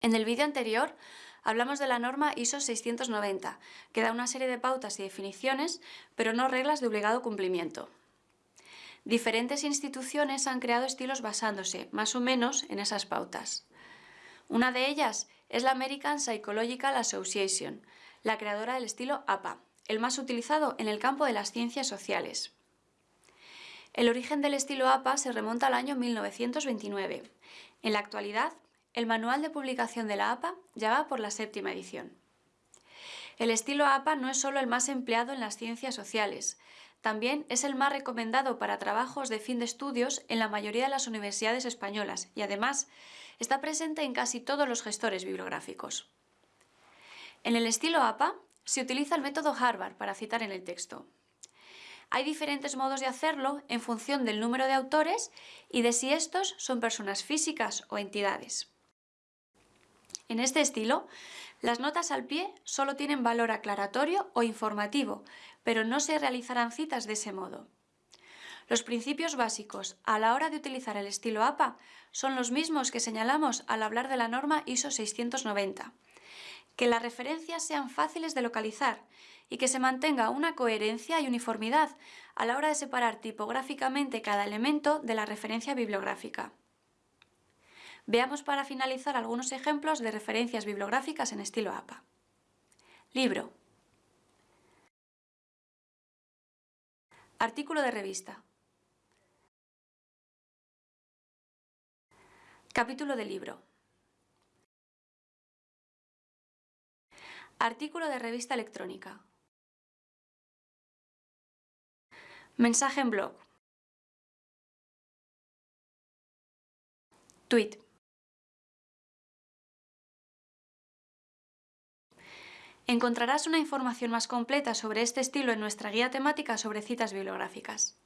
En el vídeo anterior hablamos de la norma ISO 690, que da una serie de pautas y definiciones, pero no reglas de obligado cumplimiento. Diferentes instituciones han creado estilos basándose, más o menos, en esas pautas. Una de ellas es la American Psychological Association, la creadora del estilo APA, el más utilizado en el campo de las ciencias sociales. El origen del estilo APA se remonta al año 1929. En la actualidad, el manual de publicación de la APA ya va por la séptima edición. El estilo APA no es solo el más empleado en las ciencias sociales, también es el más recomendado para trabajos de fin de estudios en la mayoría de las universidades españolas y además está presente en casi todos los gestores bibliográficos. En el estilo APA se utiliza el método Harvard para citar en el texto. Hay diferentes modos de hacerlo en función del número de autores y de si estos son personas físicas o entidades. En este estilo, las notas al pie solo tienen valor aclaratorio o informativo, pero no se realizarán citas de ese modo. Los principios básicos a la hora de utilizar el estilo APA son los mismos que señalamos al hablar de la norma ISO 690. Que las referencias sean fáciles de localizar y que se mantenga una coherencia y uniformidad a la hora de separar tipográficamente cada elemento de la referencia bibliográfica. Veamos para finalizar algunos ejemplos de referencias bibliográficas en estilo APA. Libro. Artículo de revista. Capítulo de libro. Artículo de revista electrónica. Mensaje en blog. Tweet. Encontrarás una información más completa sobre este estilo en nuestra guía temática sobre citas bibliográficas.